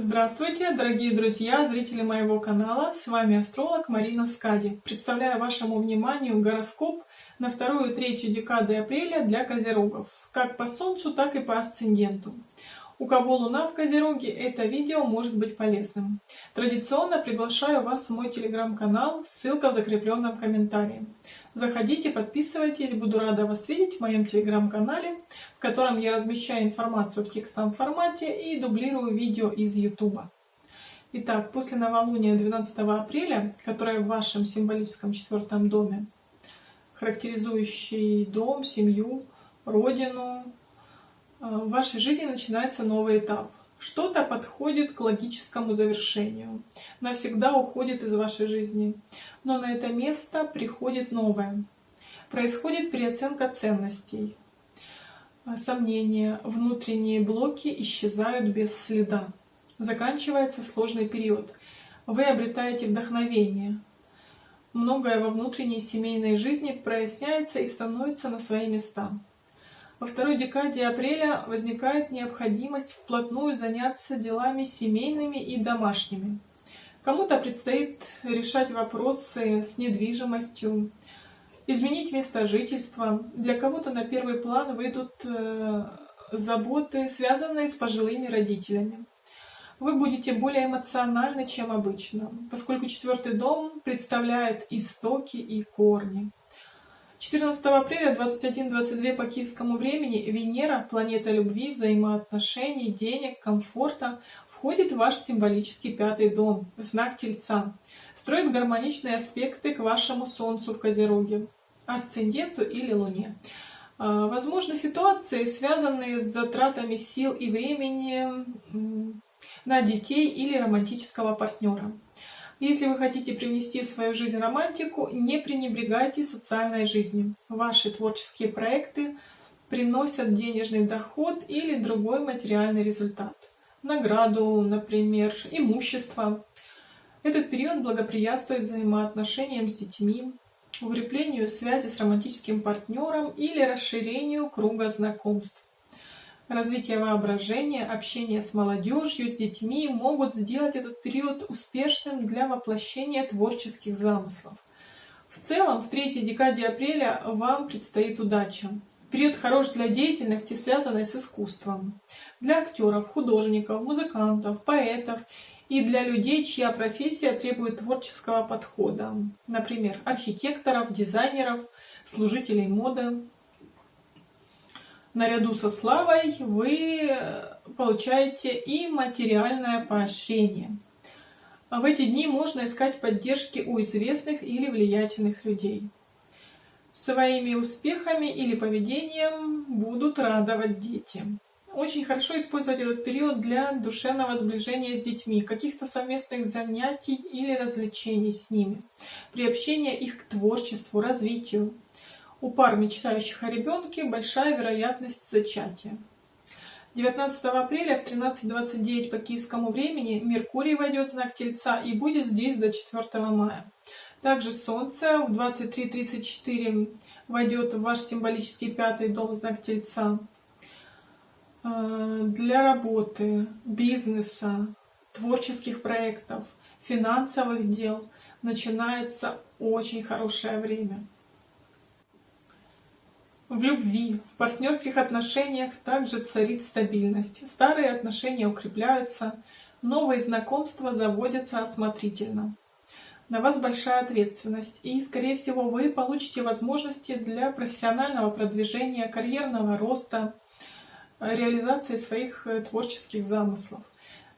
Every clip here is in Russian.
Здравствуйте, дорогие друзья, зрители моего канала. С вами астролог Марина Скади. Представляю вашему вниманию гороскоп на вторую и третью декады апреля для козерогов, как по Солнцу, так и по асценденту. У кого Луна в Козероге, это видео может быть полезным. Традиционно приглашаю вас в мой телеграм-канал, ссылка в закрепленном комментарии. Заходите, подписывайтесь, буду рада вас видеть в моем телеграм-канале, в котором я размещаю информацию в текстовом формате и дублирую видео из YouTube. Итак, после новолуния 12 апреля, которое в вашем символическом четвертом доме, характеризующий дом, семью, родину, Э, в вашей жизни начинается новый этап. Что-то подходит к логическому завершению, навсегда уходит из вашей жизни, но на это место приходит новое. Происходит переоценка ценностей, э, сомнения, внутренние блоки исчезают без следа. Заканчивается сложный период. Вы обретаете вдохновение. Многое во внутренней семейной жизни проясняется и становится на свои места. Во второй декаде апреля возникает необходимость вплотную заняться делами семейными и домашними. Кому-то предстоит решать вопросы с недвижимостью, изменить место жительства. Для кого-то на первый план выйдут э, заботы, связанные с пожилыми родителями. Вы будете более эмоциональны, чем обычно, поскольку четвертый дом представляет истоки и корни. 14 апреля 21-22 по киевскому времени Венера, планета любви, взаимоотношений, денег, комфорта, входит в ваш символический пятый дом, в знак Тельца. Строит гармоничные аспекты к вашему Солнцу в Козероге, асценденту или Луне. А, возможны ситуации, связанные с затратами сил и времени на детей или романтического партнера. Если вы хотите привнести в свою жизнь романтику, не пренебрегайте социальной жизнью. Ваши творческие проекты приносят денежный доход или другой материальный результат. Награду, например, имущество. Этот период благоприятствует взаимоотношениям с детьми, укреплению связи с романтическим партнером или расширению круга знакомств. Развитие воображения, общение с молодежью, с детьми могут сделать этот период успешным для воплощения творческих замыслов. В целом, в третьей декаде апреля вам предстоит удача. Период хорош для деятельности, связанной с искусством. Для актеров, художников, музыкантов, поэтов и для людей, чья профессия требует творческого подхода. Например, архитекторов, дизайнеров, служителей моды наряду со славой вы получаете и материальное поощрение. В эти дни можно искать поддержки у известных или влиятельных людей. Своими успехами или поведением будут радовать дети. Очень хорошо использовать этот период для душевного сближения с детьми, каких-то совместных занятий или развлечений с ними, приобщения их к творчеству, развитию. У пар, мечтающих о ребенке, большая вероятность зачатия. 19 апреля в 13.29 по киевскому времени Меркурий войдет в знак Тельца и будет здесь до 4 мая. Также Солнце в 23.34 войдет в ваш символический пятый дом знак Тельца. Э, для работы, бизнеса, творческих проектов, финансовых дел начинается очень хорошее время. В любви, в партнерских отношениях также царит стабильность. Старые отношения укрепляются, новые знакомства заводятся осмотрительно. На вас большая ответственность, и, скорее всего, вы получите возможности для профессионального продвижения, карьерного роста, реализации своих э, творческих замыслов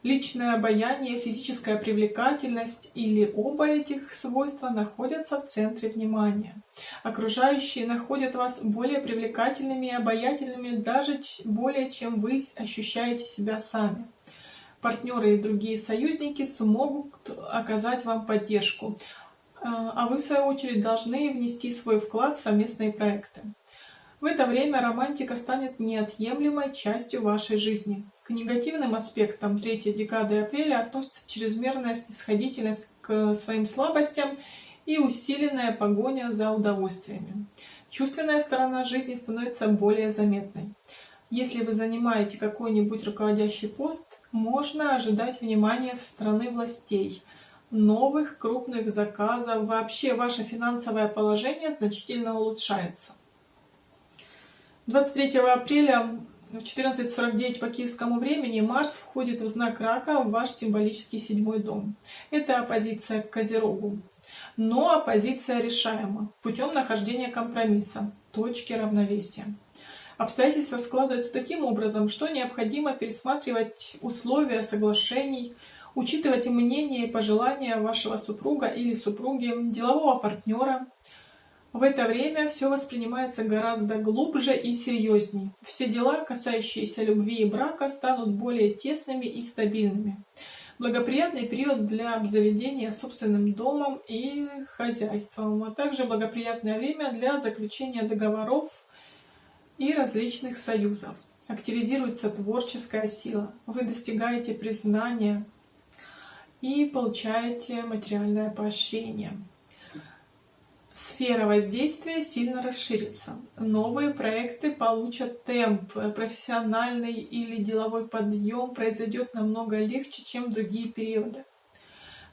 личное обаяние, физическая привлекательность или оба этих свойства находятся в центре внимания. Окружающие находят вас более привлекательными и обаятельными даже более, чем вы ощущаете себя сами. Партнеры и другие союзники смогут оказать вам поддержку, а, а вы, в свою очередь, должны внести свой вклад в совместные проекты. В это время романтика станет неотъемлемой частью вашей жизни. К негативным аспектам третьей декады апреля относится чрезмерная снисходительность к своим слабостям и усиленная погоня за удовольствиями. Чувственная сторона жизни становится более заметной. Если вы занимаете какой-нибудь руководящий пост, можно ожидать внимания со стороны властей, новых крупных заказов. Вообще ваше финансовое положение значительно улучшается. 23 апреля в 14.49 по киевскому времени Марс входит в знак Рака в ваш символический седьмой дом. Это оппозиция к Козерогу. Но оппозиция решаема путем нахождения компромисса, точки равновесия. Обстоятельства складываются таким образом, что необходимо пересматривать условия соглашений, учитывать мнение и пожелания вашего супруга или супруги, делового партнера, в это время все воспринимается гораздо глубже и серьезней. Все дела, касающиеся любви и брака, станут более тесными и стабильными. Благоприятный период для обзаведения собственным домом и хозяйством, а также благоприятное время для заключения договоров и различных союзов. Активизируется творческая сила. Вы достигаете признания и получаете материальное поощрение. Сфера воздействия сильно расширится. Новые проекты получат темп. Профессиональный или деловой подъем произойдет намного легче, чем другие периоды.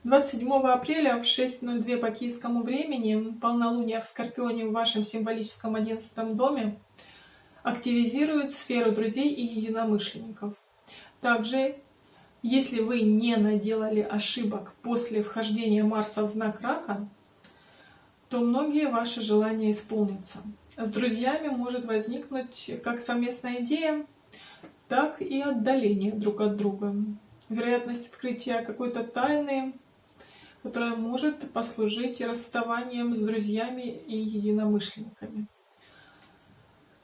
27 апреля в 6.02 по киевскому времени полнолуние в Скорпионе в вашем символическом 11 доме активизирует сферу друзей и единомышленников. Также, если вы не наделали ошибок после вхождения Марса в знак Рака, то многие ваши желания исполнятся. С друзьями может возникнуть как совместная идея, так и отдаление друг от друга. Вероятность открытия какой-то тайны, которая может послужить расставанием с друзьями и единомышленниками.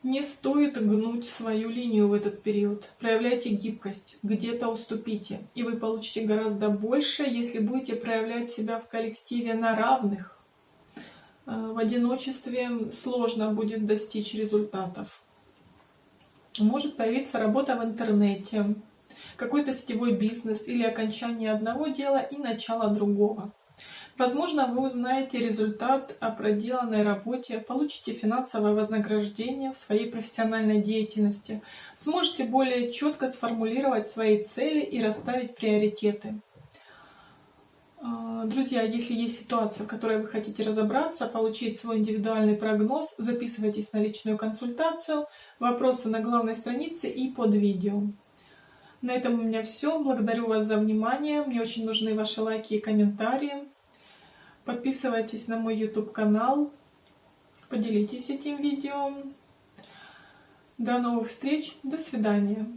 Не стоит гнуть свою линию в этот период. Проявляйте гибкость, где-то уступите, и вы получите гораздо больше, если будете проявлять себя в коллективе на равных, в одиночестве сложно будет достичь результатов. Может появиться работа в интернете, какой-то сетевой бизнес или окончание одного дела и начало другого. Возможно, вы узнаете результат о проделанной работе, получите финансовое вознаграждение в своей профессиональной деятельности, сможете более четко сформулировать свои цели и расставить приоритеты. А, друзья, если есть ситуация, в которой вы хотите разобраться, получить свой индивидуальный прогноз, записывайтесь на личную консультацию, вопросы на главной странице и под видео. На этом у меня все. Благодарю вас за внимание. Мне очень нужны ваши лайки и комментарии. Подписывайтесь на мой YouTube канал. Поделитесь этим видео. До новых встреч. До свидания.